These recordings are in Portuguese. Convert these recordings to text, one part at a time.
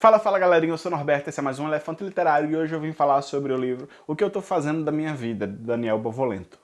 Fala, fala galerinha, eu sou Norberto, esse é mais um Elefante Literário e hoje eu vim falar sobre o livro O que eu tô fazendo da minha vida, de Daniel Bovolento.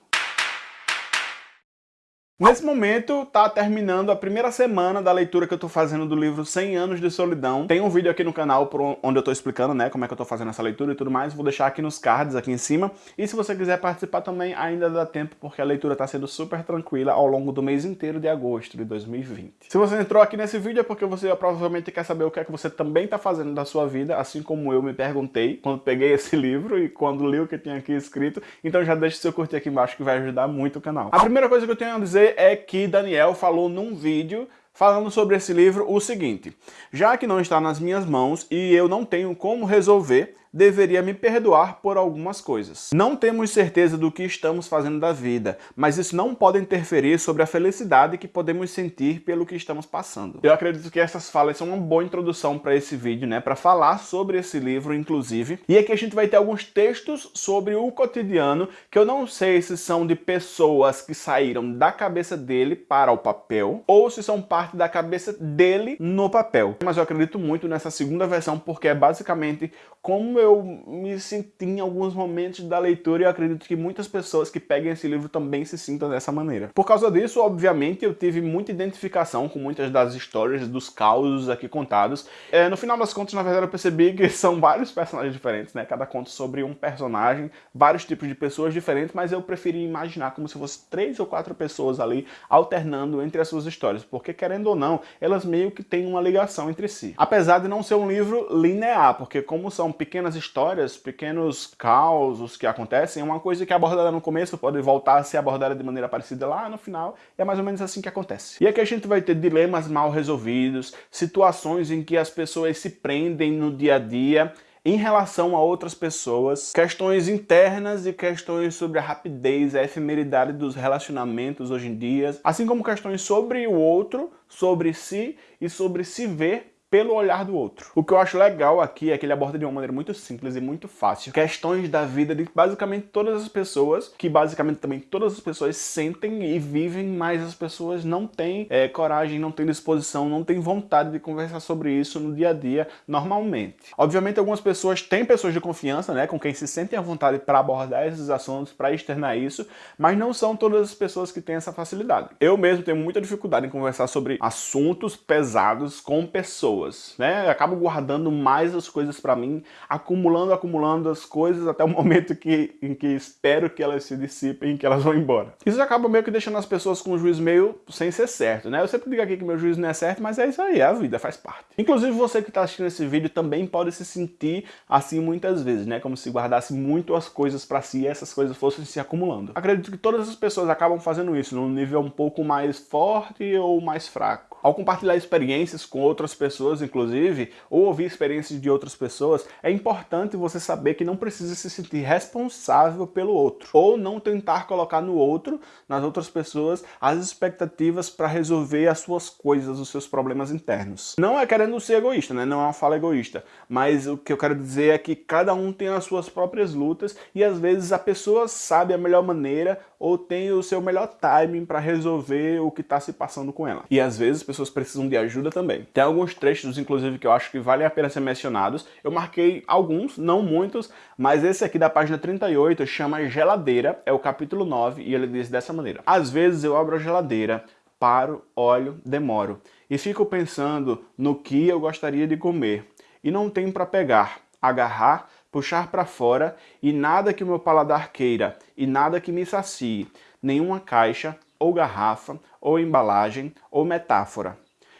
Nesse momento, tá terminando a primeira semana da leitura que eu tô fazendo do livro 100 Anos de Solidão. Tem um vídeo aqui no canal onde eu tô explicando, né, como é que eu tô fazendo essa leitura e tudo mais. Vou deixar aqui nos cards, aqui em cima. E se você quiser participar também, ainda dá tempo, porque a leitura tá sendo super tranquila ao longo do mês inteiro de agosto de 2020. Se você entrou aqui nesse vídeo é porque você provavelmente quer saber o que é que você também tá fazendo da sua vida, assim como eu me perguntei quando peguei esse livro e quando li o que tinha aqui escrito. Então já deixa seu curtir aqui embaixo que vai ajudar muito o canal. A primeira coisa que eu tenho a dizer é que Daniel falou num vídeo falando sobre esse livro o seguinte, já que não está nas minhas mãos e eu não tenho como resolver, deveria me perdoar por algumas coisas. Não temos certeza do que estamos fazendo da vida, mas isso não pode interferir sobre a felicidade que podemos sentir pelo que estamos passando. Eu acredito que essas falas são uma boa introdução para esse vídeo, né, para falar sobre esse livro, inclusive. E aqui a gente vai ter alguns textos sobre o cotidiano, que eu não sei se são de pessoas que saíram da cabeça dele para o papel, ou se são parte da cabeça dele no papel. Mas eu acredito muito nessa segunda versão, porque é basicamente como eu me senti em alguns momentos da leitura e eu acredito que muitas pessoas que peguem esse livro também se sintam dessa maneira. Por causa disso, obviamente, eu tive muita identificação com muitas das histórias, dos causos aqui contados. É, no final das contas, na verdade, eu percebi que são vários personagens diferentes, né? Cada conto sobre um personagem, vários tipos de pessoas diferentes, mas eu preferi imaginar como se fosse três ou quatro pessoas ali alternando entre as suas histórias, porque querendo ou não, elas meio que têm uma ligação entre si. Apesar de não ser um livro linear, porque como são pequenas histórias, pequenos causos que acontecem, uma coisa que é abordada no começo pode voltar a ser abordada de maneira parecida lá no final, e é mais ou menos assim que acontece. E aqui a gente vai ter dilemas mal resolvidos, situações em que as pessoas se prendem no dia a dia, em relação a outras pessoas, questões internas e questões sobre a rapidez, a efemeridade dos relacionamentos hoje em dia, assim como questões sobre o outro, sobre si e sobre se ver pelo olhar do outro. O que eu acho legal aqui é que ele aborda de uma maneira muito simples e muito fácil questões da vida de basicamente todas as pessoas, que basicamente também todas as pessoas sentem e vivem, mas as pessoas não têm é, coragem, não têm disposição, não têm vontade de conversar sobre isso no dia a dia normalmente. Obviamente algumas pessoas têm pessoas de confiança, né, com quem se sentem à vontade para abordar esses assuntos, para externar isso, mas não são todas as pessoas que têm essa facilidade. Eu mesmo tenho muita dificuldade em conversar sobre assuntos pesados com pessoas pessoas, né? Eu acabo guardando mais as coisas para mim, acumulando, acumulando as coisas até o momento que, em que espero que elas se dissipem que elas vão embora. Isso acaba meio que deixando as pessoas com um juízo meio sem ser certo, né? Eu sempre digo aqui que meu juízo não é certo, mas é isso aí, é a vida, faz parte. Inclusive você que está assistindo esse vídeo também pode se sentir assim muitas vezes, né? Como se guardasse muito as coisas para si e essas coisas fossem se acumulando. Acredito que todas as pessoas acabam fazendo isso num nível um pouco mais forte ou mais fraco. Ao compartilhar experiências com outras pessoas, inclusive, ou ouvir experiências de outras pessoas, é importante você saber que não precisa se sentir responsável pelo outro, ou não tentar colocar no outro, nas outras pessoas, as expectativas para resolver as suas coisas, os seus problemas internos. Não é querendo ser egoísta, né? não é uma fala egoísta, mas o que eu quero dizer é que cada um tem as suas próprias lutas e às vezes a pessoa sabe a melhor maneira ou tem o seu melhor timing para resolver o que está se passando com ela. E às vezes pessoas precisam de ajuda também. Tem alguns trechos, inclusive, que eu acho que valem a pena ser mencionados. Eu marquei alguns, não muitos, mas esse aqui da página 38 chama Geladeira, é o capítulo 9, e ele diz dessa maneira. Às vezes eu abro a geladeira, paro, olho, demoro, e fico pensando no que eu gostaria de comer, e não tenho para pegar, agarrar, puxar para fora, e nada que o meu paladar queira, e nada que me sacie, nenhuma caixa, ou garrafa, ou embalagem, ou metáfora.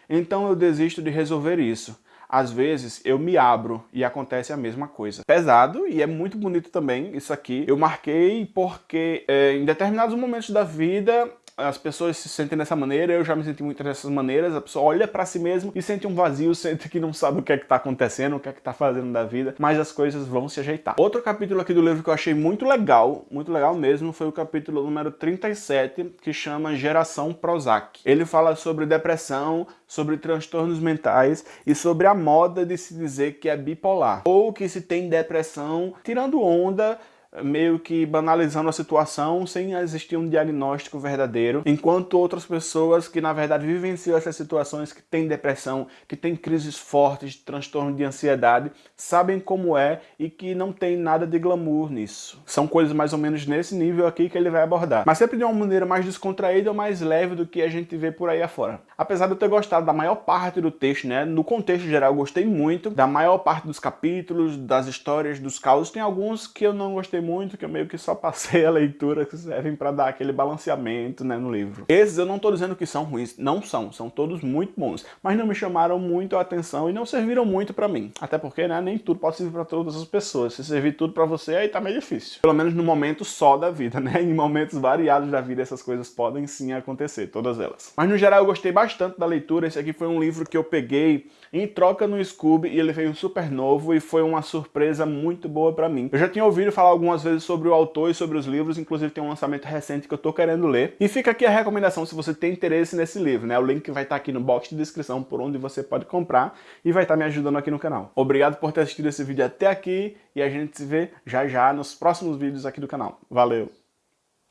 Então eu desisto de resolver isso. Às vezes eu me abro e acontece a mesma coisa. Pesado e é muito bonito também isso aqui. Eu marquei porque é, em determinados momentos da vida as pessoas se sentem dessa maneira, eu já me senti muito dessas maneiras, a pessoa olha para si mesmo e sente um vazio, sente que não sabe o que é que tá acontecendo, o que é que tá fazendo da vida, mas as coisas vão se ajeitar. Outro capítulo aqui do livro que eu achei muito legal, muito legal mesmo, foi o capítulo número 37, que chama Geração Prozac. Ele fala sobre depressão, sobre transtornos mentais e sobre a moda de se dizer que é bipolar, ou que se tem depressão tirando onda meio que banalizando a situação sem existir um diagnóstico verdadeiro, enquanto outras pessoas que na verdade vivenciam essas situações, que têm depressão, que têm crises fortes de transtorno de ansiedade, sabem como é e que não tem nada de glamour nisso. São coisas mais ou menos nesse nível aqui que ele vai abordar, mas sempre de uma maneira mais descontraída ou mais leve do que a gente vê por aí afora. Apesar de eu ter gostado da maior parte do texto, né, no contexto geral eu gostei muito da maior parte dos capítulos, das histórias, dos causos, tem alguns que eu não gostei muito, que eu meio que só passei a leitura, que servem para dar aquele balanceamento né, no livro. Esses eu não estou dizendo que são ruins, não são, são todos muito bons, mas não me chamaram muito a atenção e não serviram muito para mim. Até porque né, nem tudo pode servir para todas as pessoas. Se servir tudo para você, aí tá meio difícil. Pelo menos no momento só da vida, né? Em momentos variados da vida essas coisas podem sim acontecer, todas elas. Mas no geral eu gostei bastante da leitura, esse aqui foi um livro que eu peguei em troca no Scooby e ele veio super novo e foi uma surpresa muito boa para mim. Eu já tinha ouvido falar algumas vezes sobre o autor e sobre os livros, inclusive tem um lançamento recente que eu tô querendo ler. E fica aqui a recomendação se você tem interesse nesse livro, né? O link vai estar tá aqui no box de descrição por onde você pode comprar e vai estar tá me ajudando aqui no canal. Obrigado por ter assistido esse vídeo até aqui e a gente se vê já já nos próximos vídeos aqui do canal. Valeu!